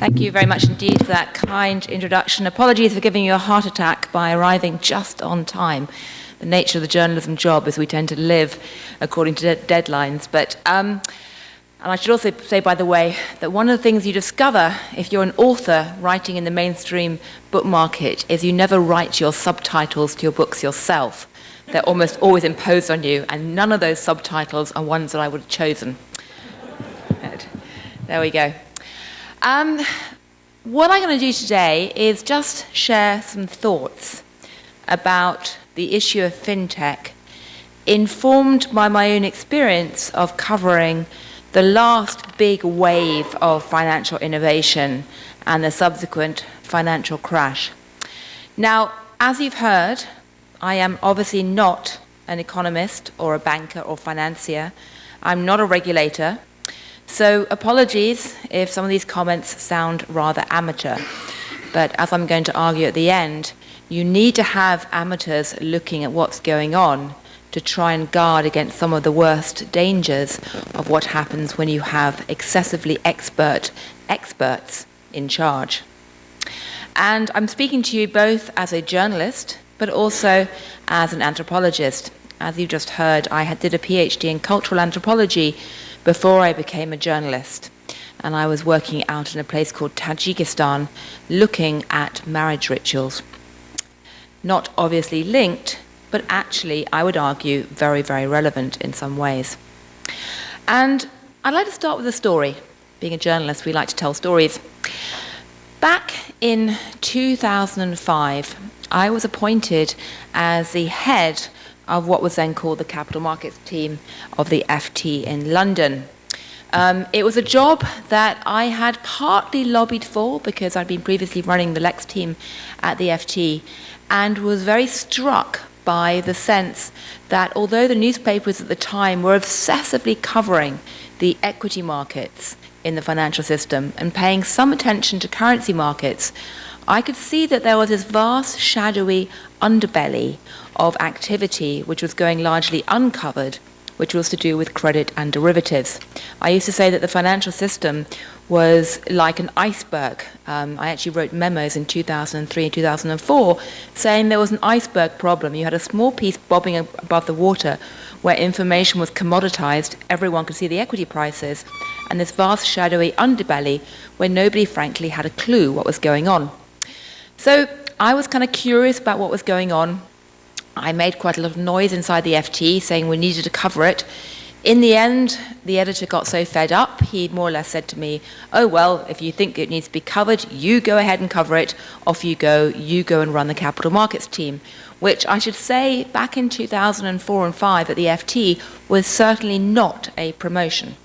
Thank you very much indeed for that kind introduction. Apologies for giving you a heart attack by arriving just on time. The nature of the journalism job is we tend to live according to de deadlines. But, um, and I should also say, by the way, that one of the things you discover if you're an author writing in the mainstream book market is you never write your subtitles to your books yourself. They're almost always imposed on you, and none of those subtitles are ones that I would have chosen. There we go. Um, what I'm going to do today is just share some thoughts about the issue of fintech, informed by my own experience of covering the last big wave of financial innovation and the subsequent financial crash. Now, as you've heard, I am obviously not an economist or a banker or financier. I'm not a regulator. So apologies if some of these comments sound rather amateur, but as I'm going to argue at the end, you need to have amateurs looking at what's going on to try and guard against some of the worst dangers of what happens when you have excessively expert experts in charge. And I'm speaking to you both as a journalist, but also as an anthropologist. As you just heard, I did a PhD in cultural anthropology before I became a journalist. And I was working out in a place called Tajikistan looking at marriage rituals. Not obviously linked, but actually, I would argue, very, very relevant in some ways. And I'd like to start with a story. Being a journalist, we like to tell stories. Back in 2005, I was appointed as the head of what was then called the capital markets team of the FT in London. Um, it was a job that I had partly lobbied for because I'd been previously running the Lex team at the FT and was very struck by the sense that although the newspapers at the time were obsessively covering the equity markets in the financial system and paying some attention to currency markets, I could see that there was this vast, shadowy underbelly of activity which was going largely uncovered, which was to do with credit and derivatives. I used to say that the financial system was like an iceberg. Um, I actually wrote memos in 2003 and 2004 saying there was an iceberg problem. You had a small piece bobbing above the water where information was commoditized, everyone could see the equity prices, and this vast shadowy underbelly where nobody frankly had a clue what was going on. So I was kind of curious about what was going on. I made quite a lot of noise inside the FT saying we needed to cover it. In the end, the editor got so fed up, he more or less said to me, oh, well, if you think it needs to be covered, you go ahead and cover it. Off you go. You go and run the capital markets team, which I should say back in 2004 and 5 at the FT was certainly not a promotion.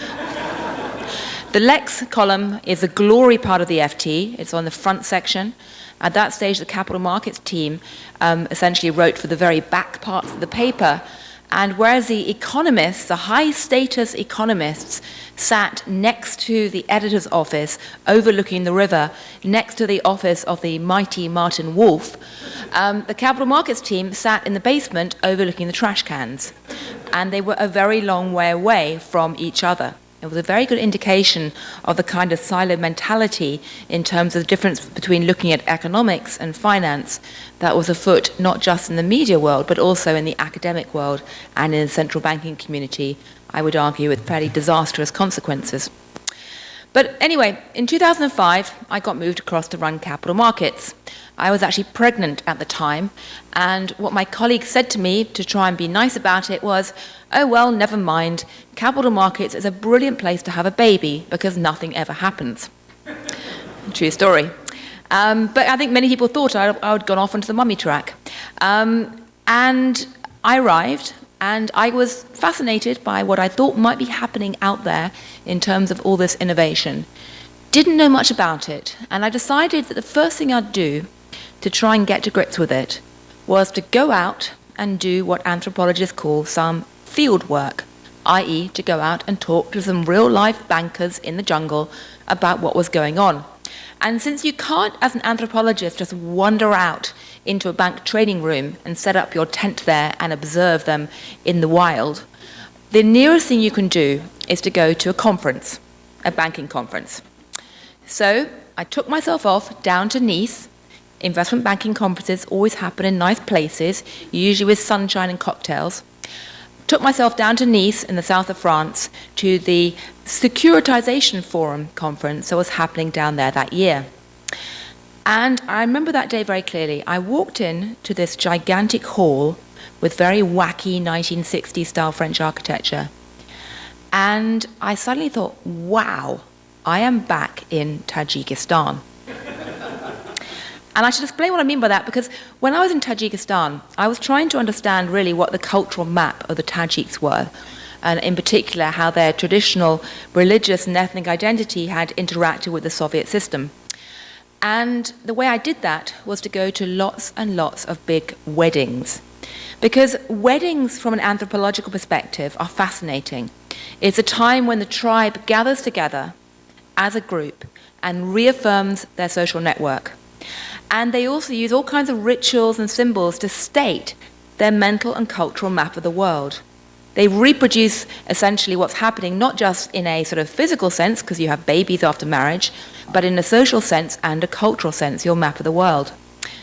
the Lex column is a glory part of the FT. It's on the front section. At that stage, the capital markets team um, essentially wrote for the very back parts of the paper. And whereas the economists, the high status economists, sat next to the editor's office overlooking the river, next to the office of the mighty Martin Wolf, um, the capital markets team sat in the basement overlooking the trash cans. And they were a very long way away from each other. It was a very good indication of the kind of silo mentality in terms of the difference between looking at economics and finance that was afoot not just in the media world, but also in the academic world and in the central banking community, I would argue with fairly disastrous consequences. But anyway, in 2005, I got moved across to run capital markets. I was actually pregnant at the time, and what my colleague said to me to try and be nice about it was, oh well, never mind, capital markets is a brilliant place to have a baby because nothing ever happens. True story. Um, but I think many people thought I, I would gone off onto the mummy track. Um, and I arrived, and I was fascinated by what I thought might be happening out there in terms of all this innovation. Didn't know much about it, and I decided that the first thing I'd do to try and get to grips with it was to go out and do what anthropologists call some field work, i.e., to go out and talk to some real life bankers in the jungle about what was going on. And since you can't, as an anthropologist, just wander out into a bank trading room and set up your tent there and observe them in the wild, the nearest thing you can do is to go to a conference, a banking conference. So I took myself off down to Nice. Investment banking conferences always happen in nice places, usually with sunshine and cocktails. Took myself down to Nice in the south of France to the Securitization Forum conference that was happening down there that year. And I remember that day very clearly. I walked in to this gigantic hall with very wacky 1960s style French architecture. And I suddenly thought, wow, I am back in Tajikistan. And I should explain what I mean by that because when I was in Tajikistan, I was trying to understand really what the cultural map of the Tajiks were, and in particular how their traditional religious and ethnic identity had interacted with the Soviet system. And the way I did that was to go to lots and lots of big weddings. Because weddings, from an anthropological perspective, are fascinating. It's a time when the tribe gathers together as a group and reaffirms their social network. And they also use all kinds of rituals and symbols to state their mental and cultural map of the world. They reproduce essentially what's happening, not just in a sort of physical sense, because you have babies after marriage, but in a social sense and a cultural sense, your map of the world.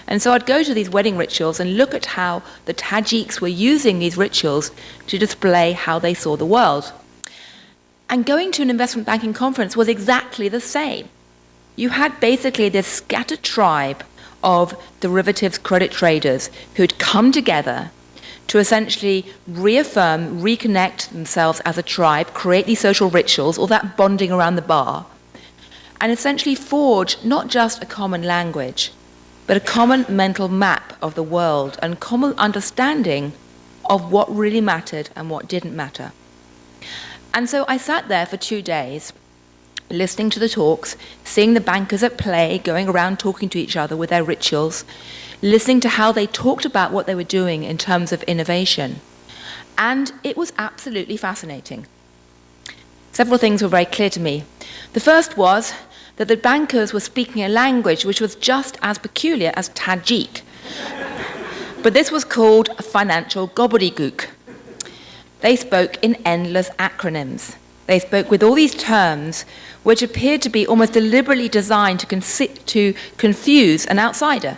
And so I'd go to these wedding rituals and look at how the Tajiks were using these rituals to display how they saw the world. And going to an investment banking conference was exactly the same. You had basically this scattered tribe of derivatives credit traders who'd come together to essentially reaffirm, reconnect themselves as a tribe, create these social rituals, all that bonding around the bar, and essentially forge not just a common language, but a common mental map of the world and common understanding of what really mattered and what didn't matter. And so I sat there for two days, listening to the talks, seeing the bankers at play, going around talking to each other with their rituals, listening to how they talked about what they were doing in terms of innovation. And it was absolutely fascinating. Several things were very clear to me. The first was that the bankers were speaking a language which was just as peculiar as Tajik. but this was called financial gobbledygook. They spoke in endless acronyms. They spoke with all these terms which appeared to be almost deliberately designed to, to confuse an outsider.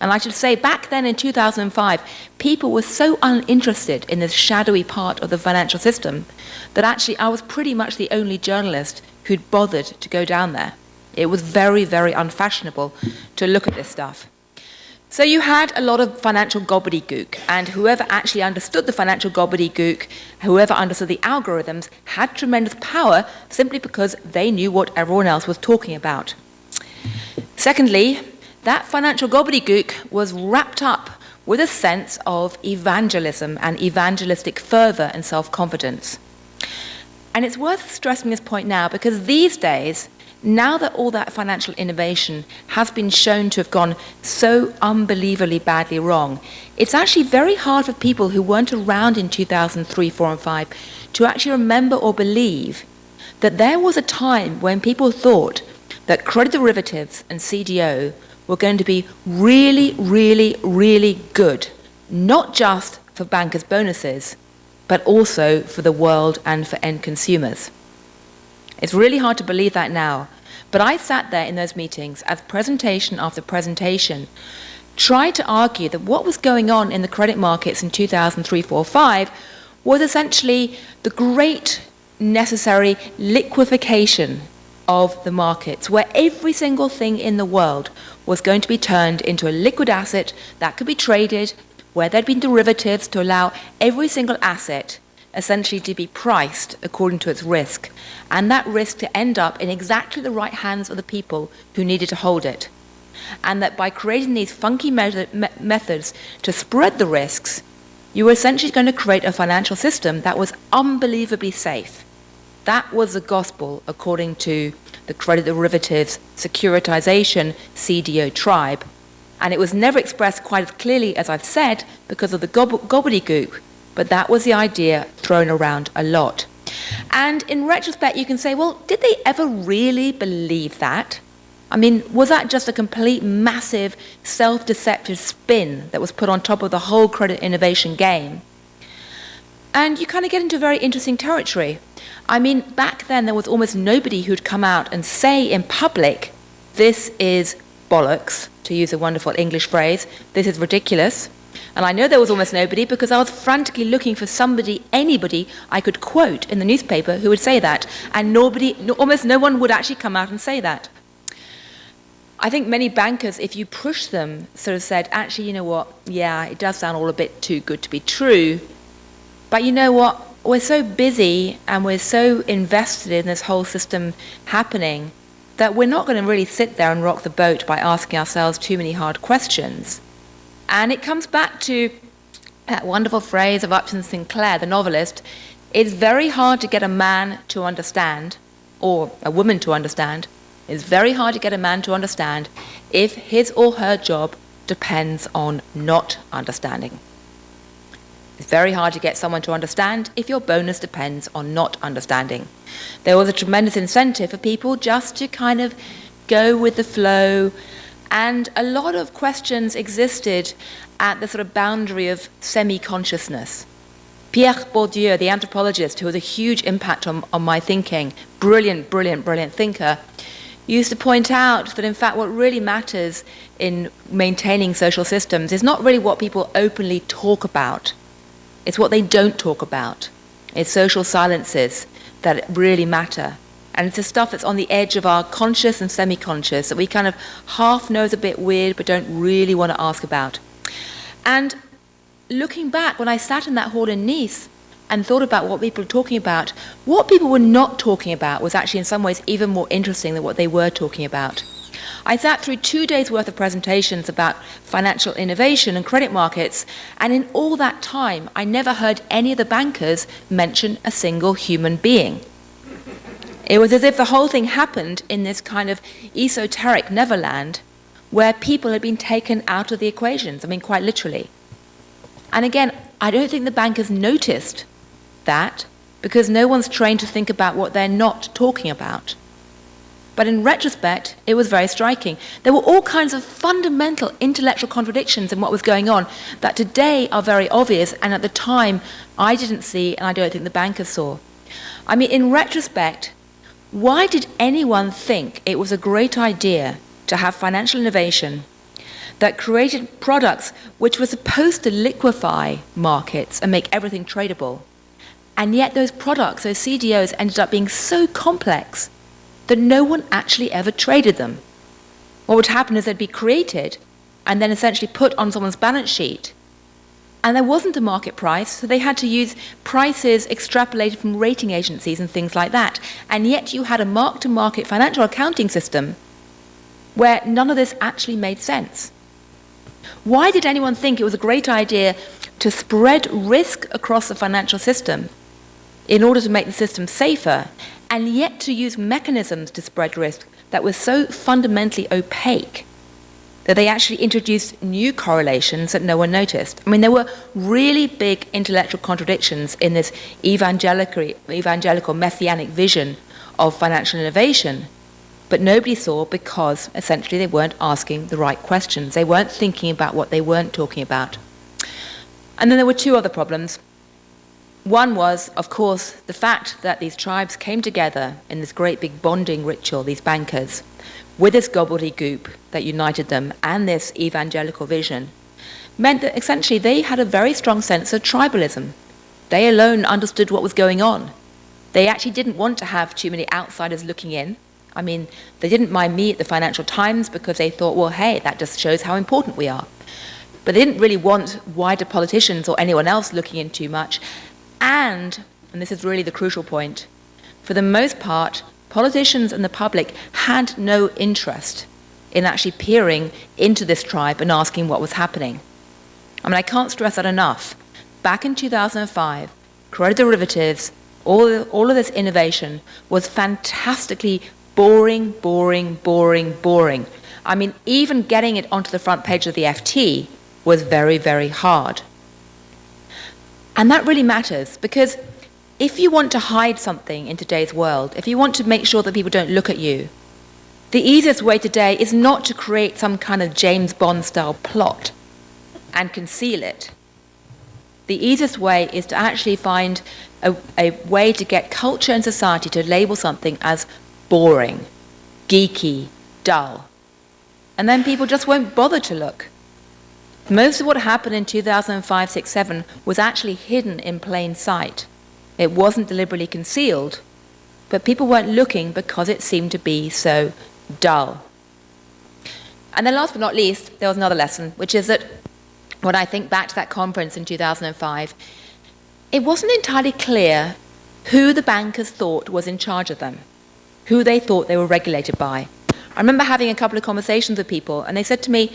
And I should say, back then in 2005, people were so uninterested in this shadowy part of the financial system that actually I was pretty much the only journalist who'd bothered to go down there. It was very, very unfashionable to look at this stuff. So you had a lot of financial gobbledygook, and whoever actually understood the financial gobbledygook, whoever understood the algorithms, had tremendous power simply because they knew what everyone else was talking about. Secondly, that financial gobbledygook was wrapped up with a sense of evangelism and evangelistic fervor and self-confidence. And it's worth stressing this point now because these days, now that all that financial innovation has been shown to have gone so unbelievably badly wrong, it's actually very hard for people who weren't around in 2003, 4 and 5 to actually remember or believe that there was a time when people thought that credit derivatives and CDO were going to be really, really, really good, not just for bankers' bonuses, but also for the world and for end consumers. It's really hard to believe that now, but I sat there in those meetings as presentation after presentation, tried to argue that what was going on in the credit markets in 2003, 4, 5 was essentially the great necessary liquefaction of the markets, where every single thing in the world was going to be turned into a liquid asset that could be traded, where there'd been derivatives to allow every single asset essentially to be priced according to its risk, and that risk to end up in exactly the right hands of the people who needed to hold it. And that by creating these funky me methods to spread the risks, you were essentially going to create a financial system that was unbelievably safe. That was the gospel according to the credit derivatives securitization CDO tribe. And it was never expressed quite as clearly as I've said because of the gobbledygook but that was the idea thrown around a lot. And in retrospect, you can say, well, did they ever really believe that? I mean, was that just a complete massive self-deceptive spin that was put on top of the whole credit innovation game? And you kind of get into very interesting territory I mean, back then there was almost nobody who'd come out and say in public, this is bollocks, to use a wonderful English phrase, this is ridiculous. And I know there was almost nobody because I was frantically looking for somebody, anybody I could quote in the newspaper who would say that. And nobody, no, almost no one would actually come out and say that. I think many bankers, if you push them, sort of said, actually, you know what, yeah, it does sound all a bit too good to be true. But you know what, we're so busy and we're so invested in this whole system happening that we're not going to really sit there and rock the boat by asking ourselves too many hard questions. And it comes back to that wonderful phrase of Upton Sinclair, the novelist it's very hard to get a man to understand, or a woman to understand. It's very hard to get a man to understand if his or her job depends on not understanding. It's very hard to get someone to understand if your bonus depends on not understanding. There was a tremendous incentive for people just to kind of go with the flow and a lot of questions existed at the sort of boundary of semi-consciousness. Pierre Bourdieu, the anthropologist who had a huge impact on, on my thinking, brilliant, brilliant, brilliant thinker, used to point out that in fact what really matters in maintaining social systems is not really what people openly talk about, it's what they don't talk about. It's social silences that really matter. And it's the stuff that's on the edge of our conscious and semi-conscious that we kind of half know is a bit weird but don't really want to ask about. And looking back, when I sat in that hall in Nice and thought about what people were talking about, what people were not talking about was actually in some ways even more interesting than what they were talking about. I sat through two days worth of presentations about financial innovation and credit markets, and in all that time, I never heard any of the bankers mention a single human being. It was as if the whole thing happened in this kind of esoteric neverland where people had been taken out of the equations, I mean, quite literally. And again, I don't think the bankers noticed that because no one's trained to think about what they're not talking about. But in retrospect, it was very striking. There were all kinds of fundamental intellectual contradictions in what was going on that today are very obvious, and at the time I didn't see, and I don't think the bankers saw. I mean, in retrospect, why did anyone think it was a great idea to have financial innovation that created products which were supposed to liquefy markets and make everything tradable? And yet those products, those CDOs, ended up being so complex that no one actually ever traded them. What would happen is they'd be created and then essentially put on someone's balance sheet and there wasn't a market price, so they had to use prices extrapolated from rating agencies and things like that. And yet you had a mark-to-market financial accounting system where none of this actually made sense. Why did anyone think it was a great idea to spread risk across the financial system in order to make the system safer, and yet to use mechanisms to spread risk that were so fundamentally opaque that they actually introduced new correlations that no one noticed. I mean, there were really big intellectual contradictions in this evangelical, evangelical messianic vision of financial innovation, but nobody saw because essentially they weren't asking the right questions. They weren't thinking about what they weren't talking about. And then there were two other problems. One was, of course, the fact that these tribes came together in this great big bonding ritual, these bankers, with this gobbledygook that united them and this evangelical vision, meant that essentially they had a very strong sense of tribalism. They alone understood what was going on. They actually didn't want to have too many outsiders looking in. I mean, they didn't mind me at the Financial Times because they thought, well, hey, that just shows how important we are. But they didn't really want wider politicians or anyone else looking in too much. And, and this is really the crucial point, for the most part, politicians and the public had no interest in actually peering into this tribe and asking what was happening. I mean, I can't stress that enough. Back in 2005, credit derivatives, all, all of this innovation was fantastically boring, boring, boring, boring. I mean, even getting it onto the front page of the FT was very, very hard. And that really matters because if you want to hide something in today's world, if you want to make sure that people don't look at you, the easiest way today is not to create some kind of James Bond style plot and conceal it. the easiest way is to actually find a, a way to get culture and society to label something as boring, geeky, dull. And then people just won't bother to look. Most of what happened in 2005, 6, 7 was actually hidden in plain sight. It wasn't deliberately concealed, but people weren't looking because it seemed to be so dull. And then last but not least, there was another lesson, which is that when I think back to that conference in 2005, it wasn't entirely clear who the bankers thought was in charge of them, who they thought they were regulated by. I remember having a couple of conversations with people, and they said to me,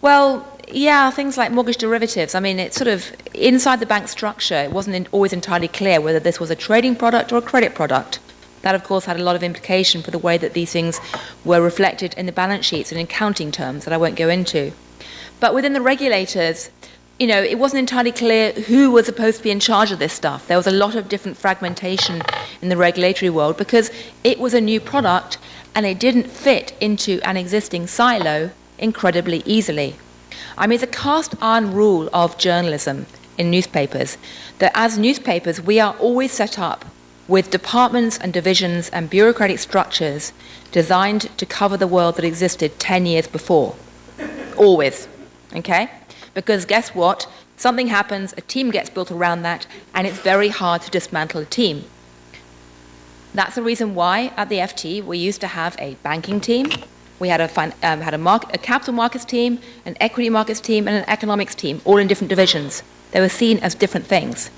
well, yeah, things like mortgage derivatives. I mean, it's sort of inside the bank structure, it wasn't in, always entirely clear whether this was a trading product or a credit product. That, of course, had a lot of implication for the way that these things were reflected in the balance sheets and in accounting terms that I won't go into. But within the regulators, you know, it wasn't entirely clear who was supposed to be in charge of this stuff. There was a lot of different fragmentation in the regulatory world because it was a new product and it didn't fit into an existing silo incredibly easily. I mean, it's a cast iron rule of journalism in newspapers that as newspapers, we are always set up with departments and divisions and bureaucratic structures designed to cover the world that existed 10 years before. Always. Okay? Because guess what? Something happens, a team gets built around that, and it's very hard to dismantle a team. That's the reason why at the FT we used to have a banking team, we had a, um, had a, market, a capital markets team, an equity markets team, and an economics team, all in different divisions. They were seen as different things.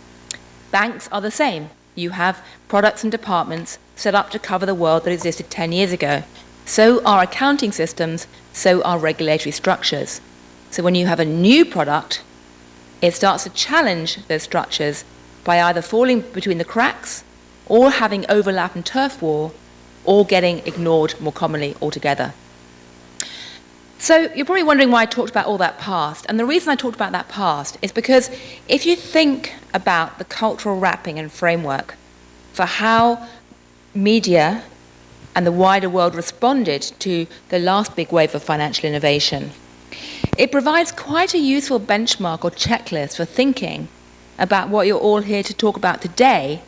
Banks are the same. You have products and departments set up to cover the world that existed 10 years ago. So are accounting systems, so are regulatory structures. So when you have a new product, it starts to challenge those structures by either falling between the cracks or having overlap and turf war or getting ignored more commonly altogether. So you're probably wondering why I talked about all that past. And the reason I talked about that past is because if you think about the cultural wrapping and framework for how media and the wider world responded to the last big wave of financial innovation, it provides quite a useful benchmark or checklist for thinking about what you're all here to talk about today,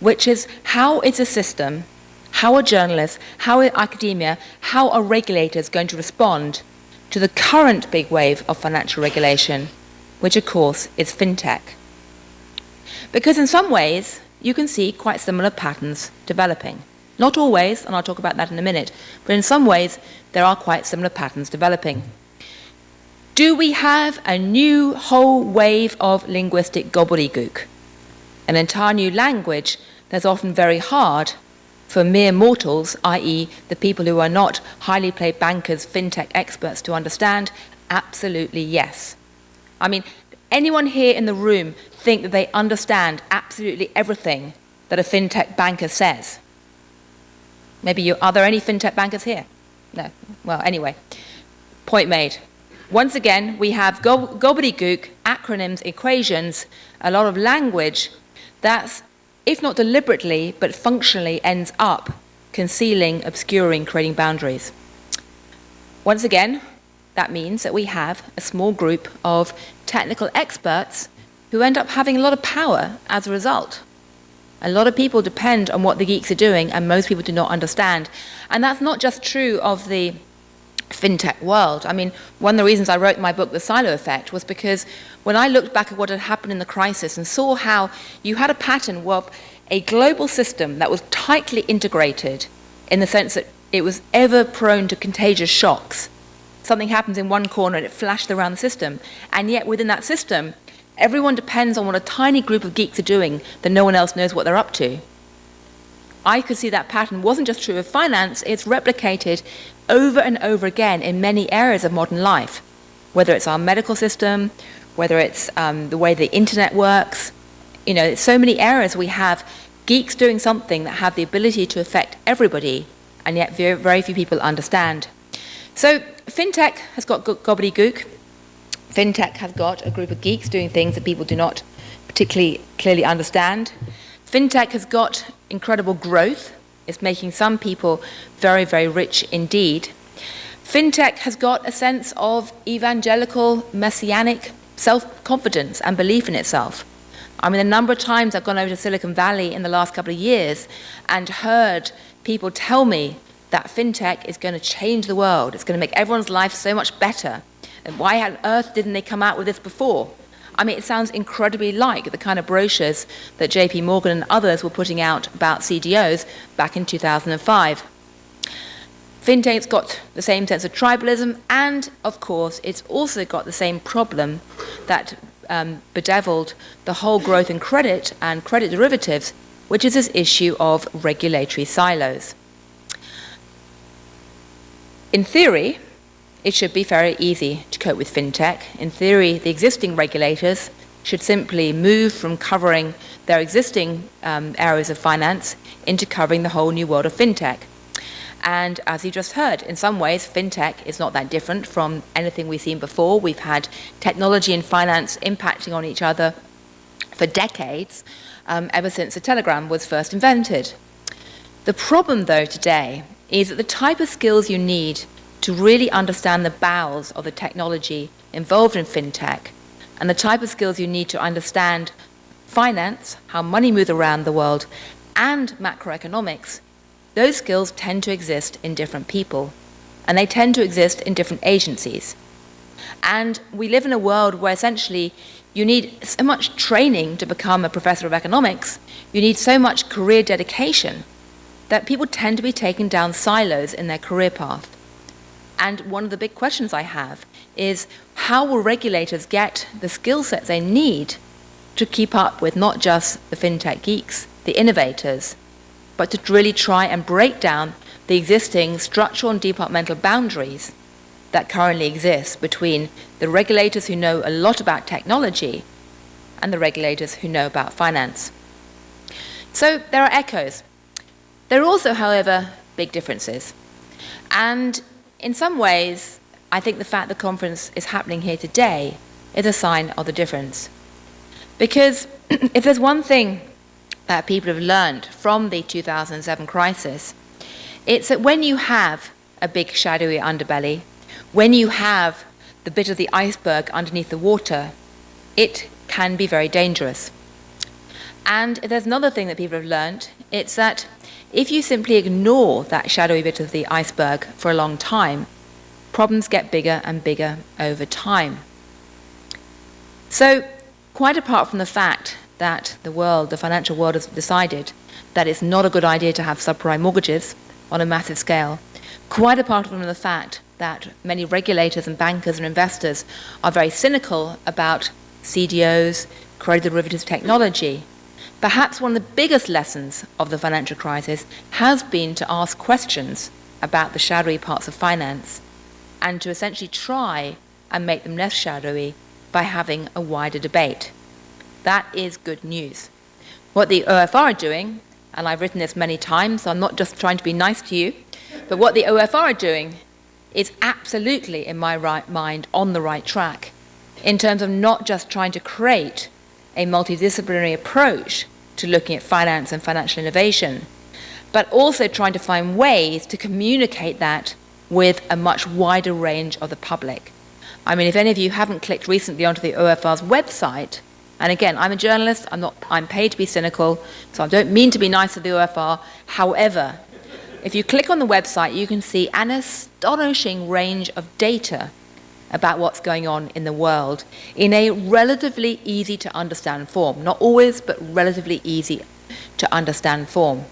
which is how is a system, how are journalists, how are academia, how are regulators going to respond to the current big wave of financial regulation, which of course is fintech. Because in some ways, you can see quite similar patterns developing. Not always, and I'll talk about that in a minute, but in some ways, there are quite similar patterns developing. Do we have a new whole wave of linguistic gobbledygook? An entire new language that's often very hard for mere mortals, i.e., the people who are not highly paid bankers, fintech experts, to understand? Absolutely yes. I mean, anyone here in the room think that they understand absolutely everything that a fintech banker says? Maybe you, are there any fintech bankers here? No. Well, anyway, point made. Once again, we have go gobbledygook, acronyms, equations, a lot of language that's, if not deliberately, but functionally ends up concealing, obscuring, creating boundaries. Once again, that means that we have a small group of technical experts who end up having a lot of power as a result. A lot of people depend on what the geeks are doing, and most people do not understand. And that's not just true of the fintech world. I mean, one of the reasons I wrote my book, The Silo Effect, was because when I looked back at what had happened in the crisis and saw how you had a pattern of a global system that was tightly integrated in the sense that it was ever prone to contagious shocks. Something happens in one corner and it flashed around the system. And yet within that system, everyone depends on what a tiny group of geeks are doing that no one else knows what they're up to. I could see that pattern wasn't just true of finance, it's replicated over and over again in many areas of modern life, whether it's our medical system, whether it's um, the way the internet works. You know, so many areas we have geeks doing something that have the ability to affect everybody, and yet very, very few people understand. So fintech has got gobbledygook. Fintech has got a group of geeks doing things that people do not particularly clearly understand. Fintech has got incredible growth. It's making some people very, very rich indeed. Fintech has got a sense of evangelical, messianic self-confidence and belief in itself. I mean, the number of times I've gone over to Silicon Valley in the last couple of years and heard people tell me that fintech is going to change the world. It's going to make everyone's life so much better. And why on earth didn't they come out with this before? I mean, it sounds incredibly like the kind of brochures that JP Morgan and others were putting out about CDOs back in 2005. Fintech's got the same sense of tribalism, and of course, it's also got the same problem that um, bedeviled the whole growth in credit and credit derivatives, which is this issue of regulatory silos. In theory, it should be very easy to cope with fintech. In theory, the existing regulators should simply move from covering their existing um, areas of finance into covering the whole new world of fintech. And as you just heard, in some ways, fintech is not that different from anything we've seen before. We've had technology and finance impacting on each other for decades, um, ever since the telegram was first invented. The problem, though, today is that the type of skills you need to really understand the bowels of the technology involved in fintech and the type of skills you need to understand finance, how money moves around the world, and macroeconomics, those skills tend to exist in different people and they tend to exist in different agencies. And we live in a world where essentially you need so much training to become a professor of economics, you need so much career dedication that people tend to be taken down silos in their career path. And one of the big questions I have is how will regulators get the skill sets they need to keep up with not just the fintech geeks, the innovators, but to really try and break down the existing structural and departmental boundaries that currently exist between the regulators who know a lot about technology and the regulators who know about finance. So there are echoes. There are also, however, big differences. And in some ways, I think the fact the conference is happening here today is a sign of the difference. Because if there's one thing that people have learned from the 2007 crisis, it's that when you have a big shadowy underbelly, when you have the bit of the iceberg underneath the water, it can be very dangerous. And there's another thing that people have learned, it's that if you simply ignore that shadowy bit of the iceberg for a long time, problems get bigger and bigger over time. So, quite apart from the fact that the world, the financial world, has decided that it's not a good idea to have subprime mortgages on a massive scale, quite apart from the fact that many regulators and bankers and investors are very cynical about CDOs, credit derivatives technology, Perhaps one of the biggest lessons of the financial crisis has been to ask questions about the shadowy parts of finance and to essentially try and make them less shadowy by having a wider debate. That is good news. What the OFR are doing, and I've written this many times, so I'm not just trying to be nice to you, but what the OFR are doing is absolutely, in my right mind, on the right track in terms of not just trying to create a multidisciplinary approach to looking at finance and financial innovation, but also trying to find ways to communicate that with a much wider range of the public. I mean, if any of you haven't clicked recently onto the OFR's website, and again, I'm a journalist, I'm, not, I'm paid to be cynical, so I don't mean to be nice to the OFR. However, if you click on the website, you can see an astonishing range of data about what's going on in the world in a relatively easy to understand form. Not always, but relatively easy to understand form.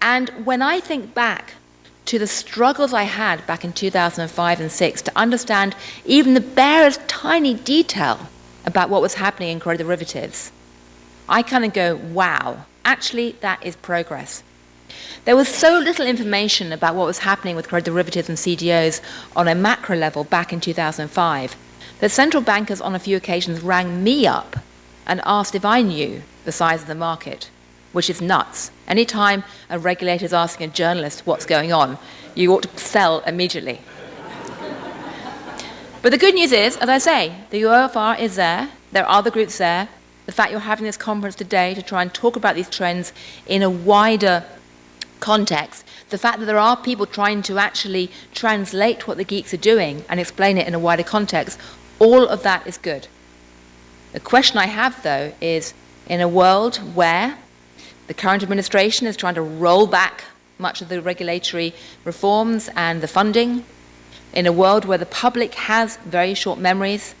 And when I think back to the struggles I had back in 2005 and 6 to understand even the barest tiny detail about what was happening in credit derivatives, I kind of go, wow, actually that is progress. There was so little information about what was happening with credit derivatives and CDOs on a macro level back in 2005 that central bankers on a few occasions rang me up and asked if I knew the size of the market, which is nuts. Anytime a regulator is asking a journalist what's going on, you ought to sell immediately. but the good news is, as I say, the OFR is there, there are other groups there. The fact you're having this conference today to try and talk about these trends in a wider context, the fact that there are people trying to actually translate what the geeks are doing and explain it in a wider context, all of that is good. The question I have, though, is in a world where the current administration is trying to roll back much of the regulatory reforms and the funding, in a world where the public has very short memories,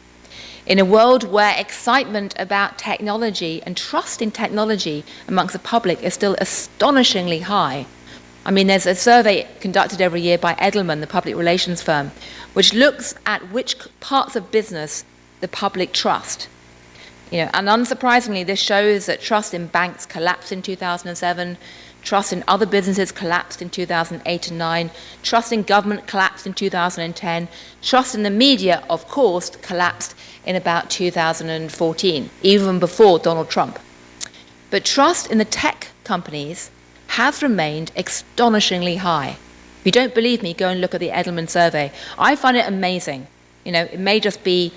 in a world where excitement about technology and trust in technology amongst the public is still astonishingly high. I mean, there's a survey conducted every year by Edelman, the public relations firm, which looks at which parts of business the public trust. You know, and unsurprisingly, this shows that trust in banks collapsed in 2007, trust in other businesses collapsed in 2008 and 9, trust in government collapsed in 2010, trust in the media, of course, collapsed in about 2014, even before Donald Trump. But trust in the tech companies has remained astonishingly high. If you don't believe me, go and look at the Edelman survey. I find it amazing. You know, it may just be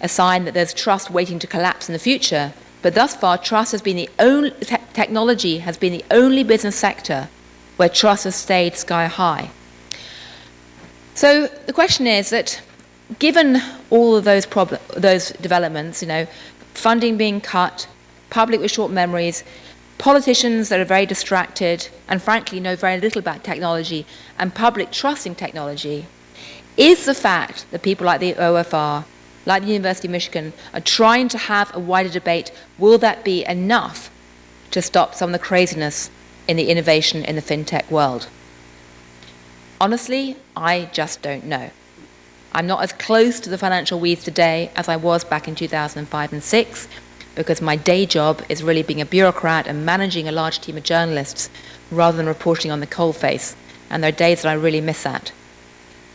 a sign that there's trust waiting to collapse in the future. But thus far, trust has been the only, te technology has been the only business sector where trust has stayed sky high. So the question is that given all of those, those developments, you know, funding being cut, public with short memories, politicians that are very distracted and frankly know very little about technology and public trusting technology, is the fact that people like the OFR like the University of Michigan, are trying to have a wider debate. Will that be enough to stop some of the craziness in the innovation in the fintech world? Honestly, I just don't know. I'm not as close to the financial weeds today as I was back in 2005 and 6 because my day job is really being a bureaucrat and managing a large team of journalists rather than reporting on the coalface. And there are days that I really miss that.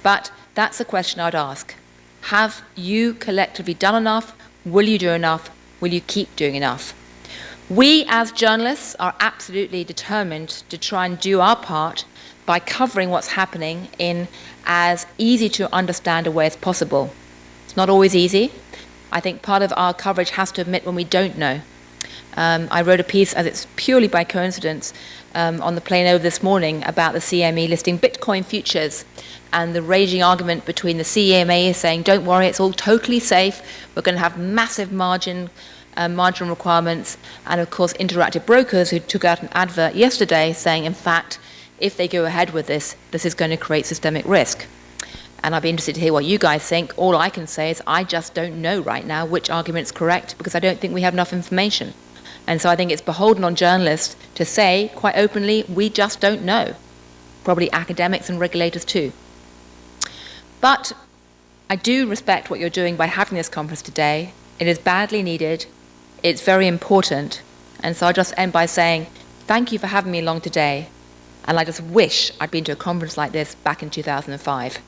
But that's a question I'd ask. Have you collectively done enough? Will you do enough? Will you keep doing enough? We as journalists are absolutely determined to try and do our part by covering what's happening in as easy to understand a way as possible. It's not always easy. I think part of our coverage has to admit when we don't know. Um, I wrote a piece, as it's purely by coincidence, um, on the plane over this morning about the CME listing Bitcoin futures and the raging argument between the CME saying, don't worry, it's all totally safe, we're going to have massive margin, uh, margin requirements, and of course interactive brokers who took out an advert yesterday saying, in fact, if they go ahead with this, this is going to create systemic risk. And I'd be interested to hear what you guys think. All I can say is I just don't know right now which argument is correct because I don't think we have enough information. And so I think it's beholden on journalists to say quite openly, we just don't know. Probably academics and regulators too. But I do respect what you're doing by having this conference today. It is badly needed. It's very important. And so I'll just end by saying thank you for having me along today. And I just wish I'd been to a conference like this back in 2005.